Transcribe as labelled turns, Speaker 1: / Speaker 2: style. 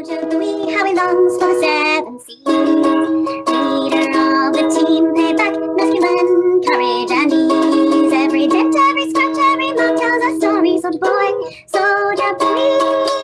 Speaker 1: Jojo the how he longs for the seven seas. Leader of the team, payback, masculine, courage and ease. Every dent, every scratch, every mark tells a story, so boy, so